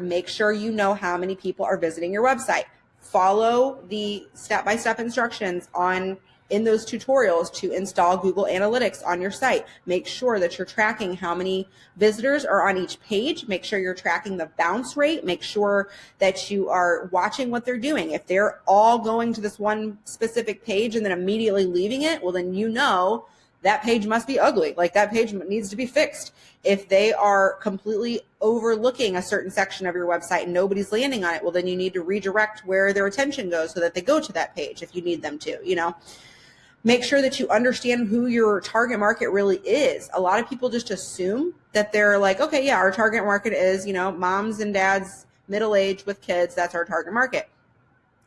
Make sure you know how many people are visiting your website. Follow the step-by-step instructions on in those tutorials to install Google Analytics on your site. Make sure that you're tracking how many visitors are on each page. Make sure you're tracking the bounce rate. Make sure that you are watching what they're doing. If they're all going to this one specific page and then immediately leaving it, well, then you know that page must be ugly. Like that page needs to be fixed. If they are completely overlooking a certain section of your website and nobody's landing on it, well, then you need to redirect where their attention goes so that they go to that page if you need them to, you know. Make sure that you understand who your target market really is. A lot of people just assume that they're like, okay, yeah, our target market is, you know, moms and dads middle age with kids. That's our target market.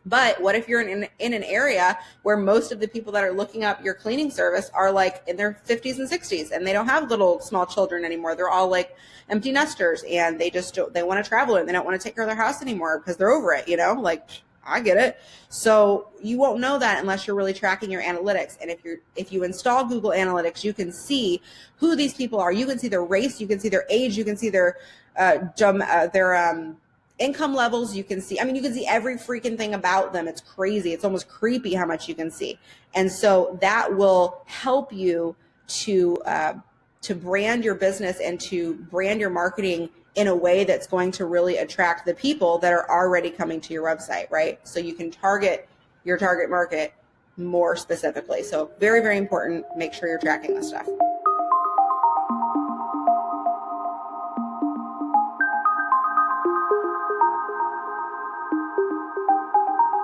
But what if you're in, in an area where most of the people that are looking up your cleaning service are like in their 50s and 60s and they don't have little small children anymore. They're all like empty nesters and they just don't, they want to travel and they don't want to take care of their house anymore because they're over it, you know, like I get it. So you won't know that unless you're really tracking your analytics. And if you're if you install Google Analytics, you can see who these people are. You can see their race, you can see their age, you can see their uh, uh their um income levels you can see. I mean you can see every freaking thing about them. It's crazy. It's almost creepy how much you can see. And so that will help you to uh, to brand your business and to brand your marketing in a way that's going to really attract the people that are already coming to your website right? So you can target your target market more specifically. So very very important. Make sure you're tracking this stuff